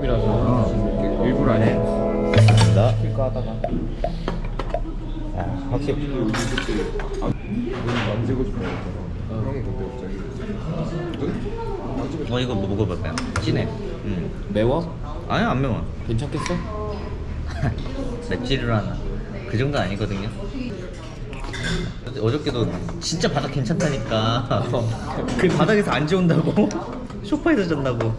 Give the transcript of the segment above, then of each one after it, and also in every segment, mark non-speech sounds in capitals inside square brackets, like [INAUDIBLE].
고급이라서 일부러 안 해. 나 필까 하다가 아, 확실히 눈 만지고 싶어. 갑자기. 어 이거 뭐 먹어볼까요? 진해 음. 매워? 아니 안 매워 괜찮겠어? [LAUGHS] 맵찔을 하나 그 정도 아니거든요 어저께도 진짜 바닥 괜찮다니까 그 [LAUGHS] 바닥에서 안 지운다고 [LAUGHS] 소파에서 잔다고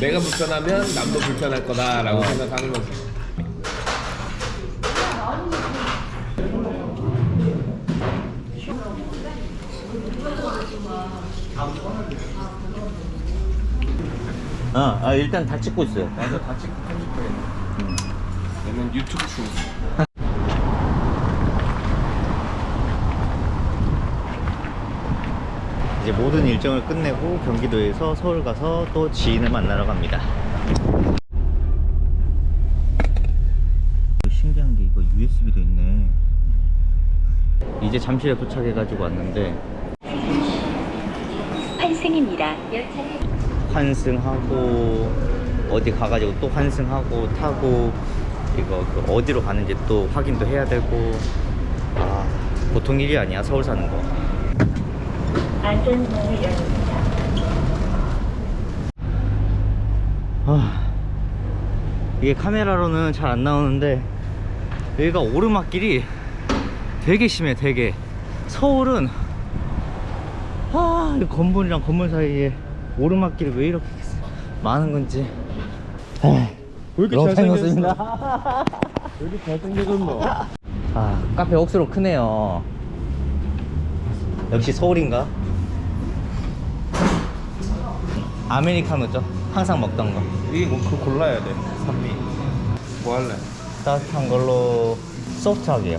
내가 불편하면 남도 불편할 거다라고 생각하는 거지. 아, 아 일단 다 찍고 있어요 맞아, 다 찍고 편집하겠네. 얘는 유튜브 중. 이제 모든 일정을 끝내고 경기도에서 서울 가서 또 지인을 만나러 갑니다. 신기한 게 이거 USB도 있네. 이제 잠실에 도착해 가지고 왔는데 환승입니다. 환승하고 어디 가가지고 또 환승하고 타고 이거 그 어디로 가는지 또 확인도 해야 되고. 아 보통 일이 아니야 서울 사는 거 안전문을 열립니다. 아, 이게 카메라로는 잘 안 나오는데 여기가 오르막길이 되게 심해 되게 서울은 아, 이 건물이랑 건물 사이에 오르막길이 왜 이렇게 많은 건지 왜 이렇게 영상이었습니다 왜 이렇게 잘생겨졌노? 아 카페 억수로 크네요 역시 서울인가? 아메리카노죠 항상 먹던 거 이게 뭐 그거 골라야 돼. 산미. 뭐 할래? 따뜻한 걸로 소프트하게요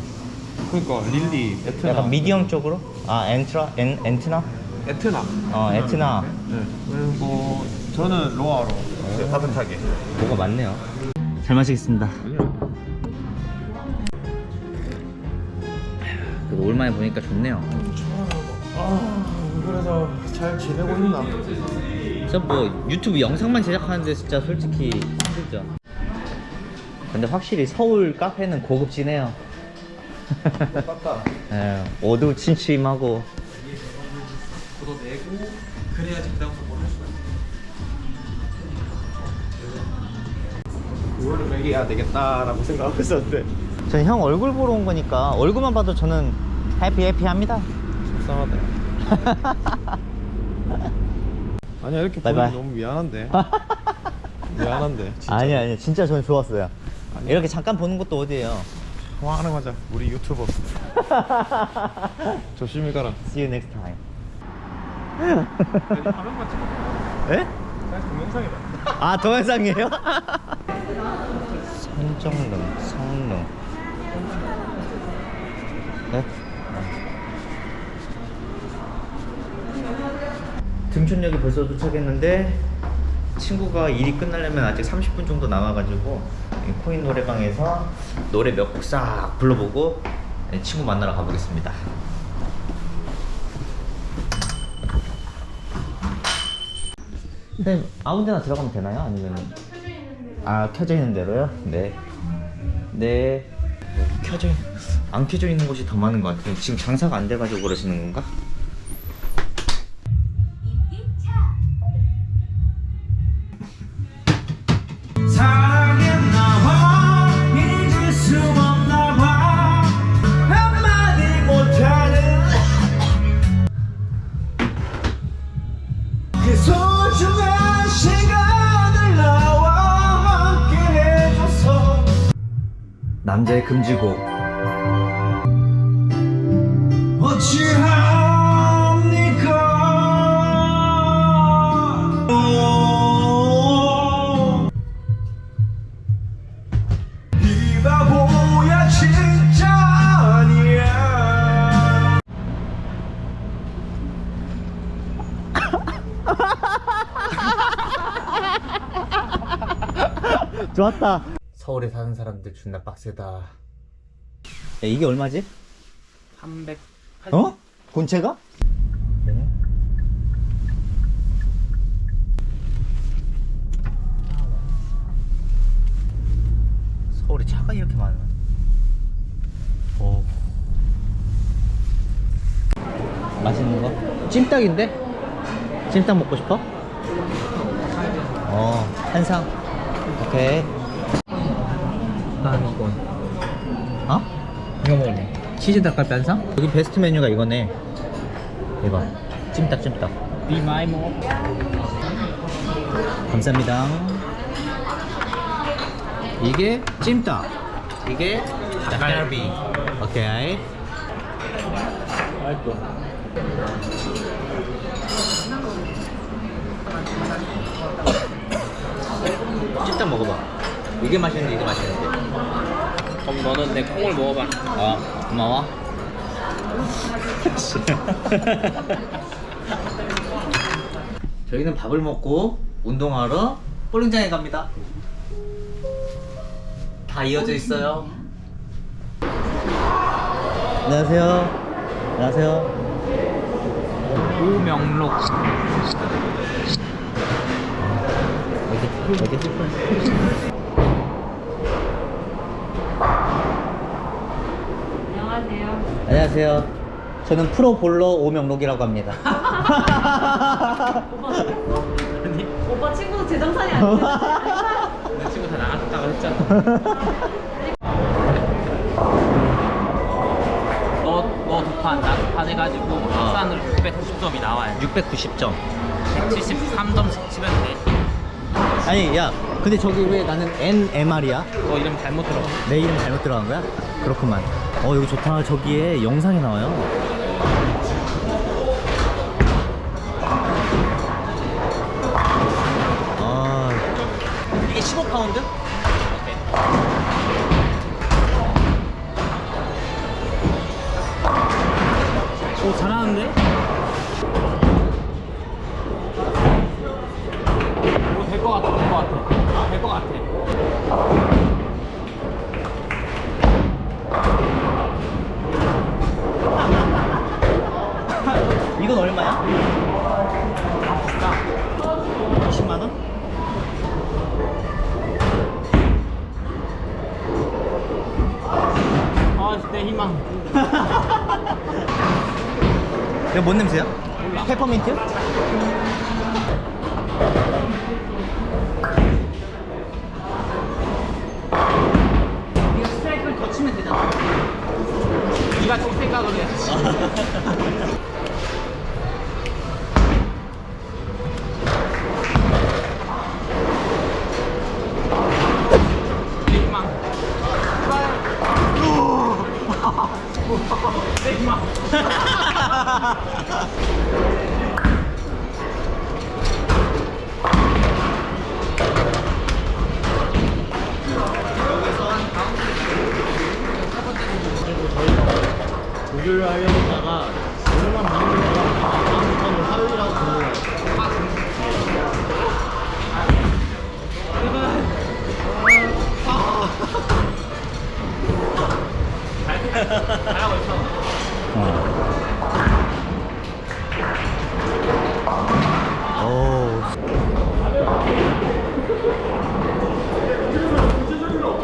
그러니까 릴리, 에트나. 약간 미디엄 쪽으로? 아 엔트라? 엔, 엔트나? 에트나. 어 에트나 네. 그리고 저는 로아로. 네, 따뜻하게. 뭐가 많네요 잘 마시겠습니다. 그래도 오랜만에 보니까 좋네요 아, 그래서 잘 지내고 있나? 진짜 뭐 유튜브 영상만 제작하는데 진짜 솔직히 힘들죠 근데 확실히 서울 카페는 고급지네요 똑같다. 예, [LAUGHS] 어두 침침하고 그거 내고 그래야지 그 다음부터 뭘할 수가 있어. 그거를 매겨야 되겠다라고 생각하고 있었는데 저는 형 얼굴 보러 온 거니까 얼굴만 봐도 저는 해피 해피합니다 속상하다. [LAUGHS] 아니야 이렇게 바이바이. 보니 너무 미안한데. [LAUGHS] 미안한데. 진짜. 아니 아니 진짜 저는 좋았어요 아니야. 이렇게 잠깐 보는 것도 어디예요 통화하는 거자. 우리 유튜버. [LAUGHS] 조심히 가라. See you next time 화면만 찍어. 에? 사실 동영상이다. 아 동영상이에요? [LAUGHS] 선정릉 성릉 네? 등촌역에 벌써 도착했는데 친구가 일이 끝나려면 아직 30분 정도 남아가지고 이 코인 노래방에서 노래 몇 곡 싹 불러보고 친구 만나러 가보겠습니다 근데 아무 데나 들어가면 되나요? 아니면 아 켜져 있는 대로요? 네. 네. 켜져 있... 안 켜져 있는 곳이 더 많은 것 같아요. 지금 장사가 안 돼가지고 그러시는 건가? 남자의 금지곡. 어찌합니까 이 바보야 진짜 아니야 좋았다. 서울에 사는 사람들 존나 빡세다 야, 이게 얼마지? 380 어? 본체가? 네. 서울에 차가 이렇게 많아 오. 맛있는 거? 찜닭인데? 찜닭 먹고 싶어? 어 한상 오케이 난 이거 어? 이거 먹을래 치즈 닭갈비 한 상? 여기 베스트 메뉴가 이거네. 이거. 찜닭, 찜닭. Be my mom 감사합니다. 이게 찜닭. 이게 닭갈비. 오케이. 맛있어 찜닭 먹어봐. 이게 맛있는데 이게 맛있는데. 그럼 너는 내 콩을 먹어봐 아 고마워. [LAUGHS] 저희는 밥을 먹고 운동하러 볼링장에 갑니다. 다 이어져 있어요. 안녕하세요. 안녕하세요. 오명록 어디 어디? 안녕하세요. 저는 프로 볼러 오명록이라고 합니다. 오빠 친구 재정산이 아닌데. 내 친구 다 나갔다고 했잖아 너, 너 두판, 나 두판 해가지고 합산으로 690점이 나와요 690점. 173점 치면 돼. 아니 야, 근데 저기 왜 나는 NMR이야? 너 이름 잘못 들어. 내 이름 잘못 들어간 거야? 그렇구만. 어 여기 좋다. 저기에 영상이 나와요. 아 이게 15파운드? 뭔 냄새야? 조교를 하려고 다가 오늘만 보는 거가 다음부터는 화요일하고 금요일.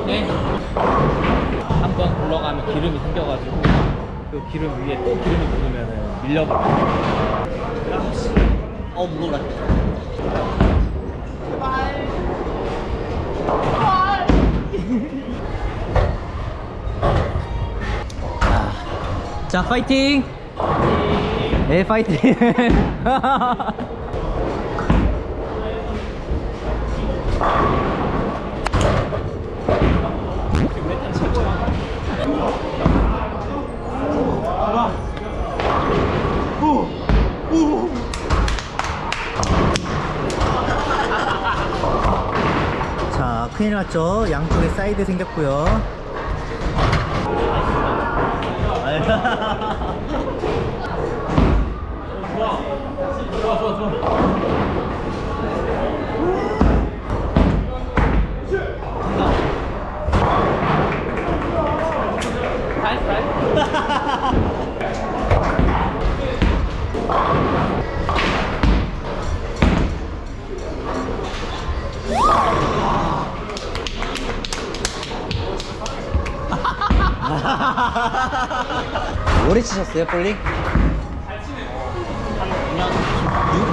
네. 한번 굴러가면 기름이 생겨가지고 그 기름 위에 또 기름이 묻으면 밀려버려. 어 무거워라. 자 파이팅! 네 파이팅! [LAUGHS] 났죠? 양쪽에 사이드 생겼고요 치셨어요, 볼링? 한 6년.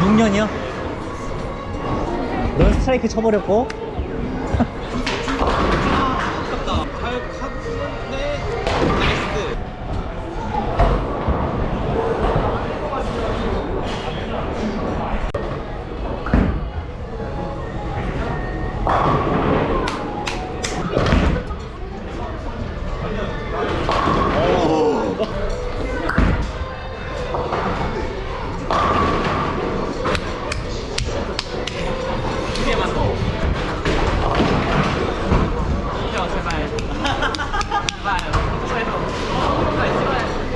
6, 년이요넌 스트라이크 쳐버렸고.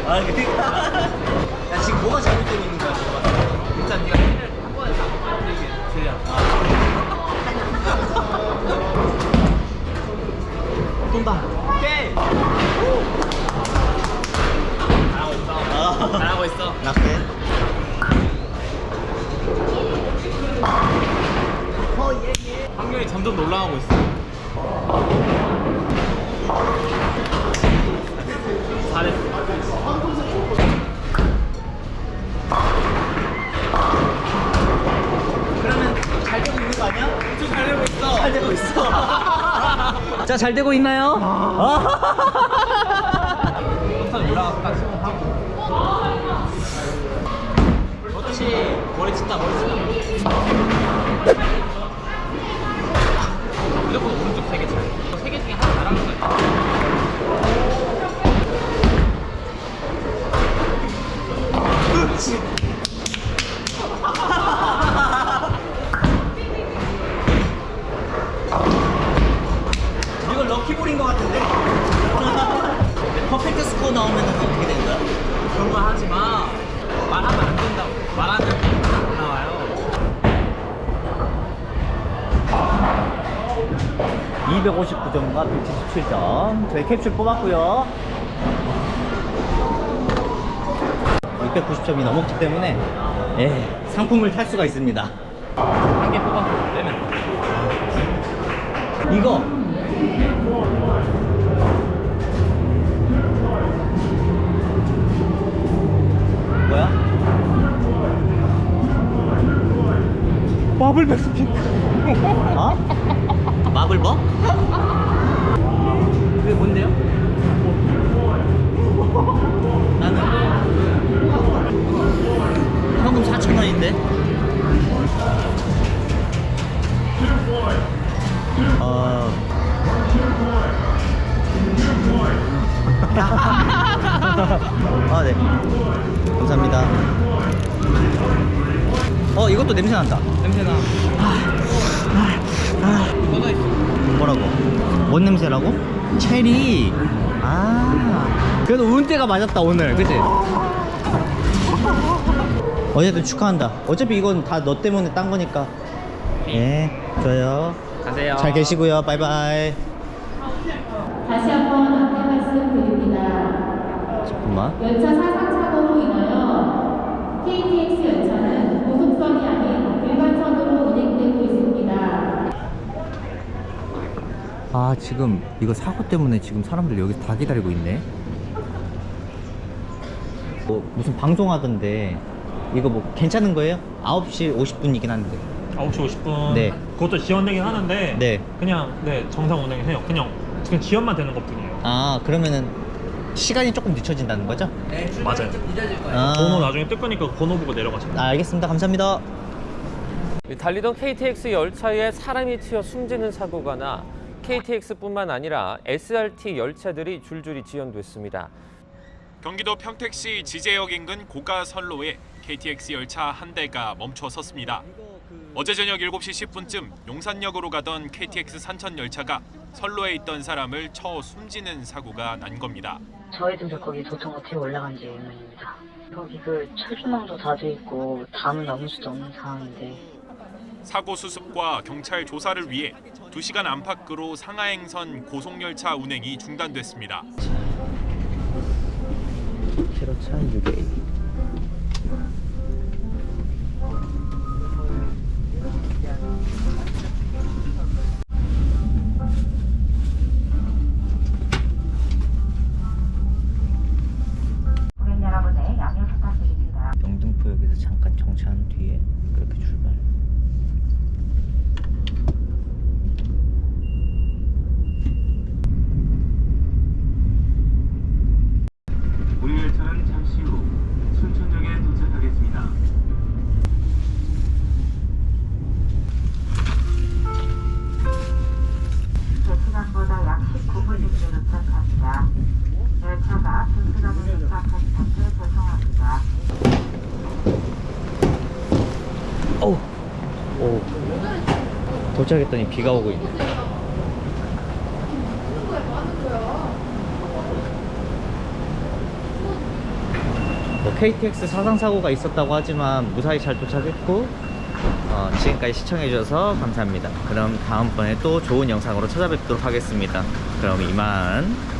아, 그러니까. 야, 지금 뭐가 잘못되고 있는 거야, 지금? 일단 네가 힐을 한 번에 다 이게 제야. 돈다. 오케이. 잘하고 있어. 아. 잘하고 있어. 낙대. 확률이 점점 올라가고 있어. 잘 되고 있나요? 아. [LAUGHS] 캡슐 뽑았고요. 690점이 넘었기 때문에 예, 상품을 탈 수가 있습니다. 한 개 뽑아. 빼면. 이거 뭐야? 마블 백스핀. 어? 마블버? 뭔데요? 나는 현금 4,000원인데 어... [LAUGHS] 아, 네. 감사합니다. 어, 이것도 냄새 난다. 냄새나. 꺼져 있어. 뭐라고? 뭔 냄새라고? 체리. 아. 그래도 운때가 맞았다 오늘, 그치? 어쨌든 축하한다. 어차피 이건 다 너 때문에 딴 거니까. 예, 좋아요. 가세요. 잘 계시고요. 바이바이. 다시 한번 안내 말씀드립니다. 잠깐만. 열차 사상 사고로 인하여 KTX 열차는 고속선이 아닌 일반선으로 운행되고 있습니다. 아, 지금 이거 사고 때문에 지금 사람들 여기서 다 기다리고 있네. 뭐 무슨 방송하던데 이거 뭐 괜찮은 거예요? 9시 50분이긴 한데. 9시 50분. 네. 그것도 지연되긴 하는데. 네. 그냥 네 정상 운행해요. 그냥 그냥 지연만 되는 것뿐이에요. 아, 그러면은 시간이 조금 늦춰진다는 거죠? 맞아요. 아, 번호 나중에 뜰 거니까 번호 보고 내려가시면 돼요. 아, 알겠습니다. 감사합니다. 달리던 KTX 열차에 사람이 튀어 숨지는 사고가 나 KTX뿐만 아니라 SRT 열차들이 줄줄이 지연됐습니다. 경기도 평택시 지제역 인근 고가 선로에 KTX 열차 한 대가 멈춰 섰습니다. 어제 저녁 7시 10분쯤 용산역으로 가던 KTX 산천 열차가 선로에 있던 사람을 쳐 숨지는 사고가 난 겁니다. 저희들도 거기 도통호텔 올라간 지 1년입니다. 거기 그 철조망도 다돼 있고 담을 넘을 수도 없는 상황인데 사고 수습과 경찰 조사를 위해 2시간 안팎으로 상하행선 고속열차 운행이 중단됐습니다. 도착했더니 비가 오고 있네. 뭐 KTX 사상 사고가 있었다고 하지만 무사히 잘 도착했고 어, 지금까지 시청해주셔서 감사합니다. 그럼 다음번에 또 좋은 영상으로 찾아뵙도록 하겠습니다. 그럼 이만.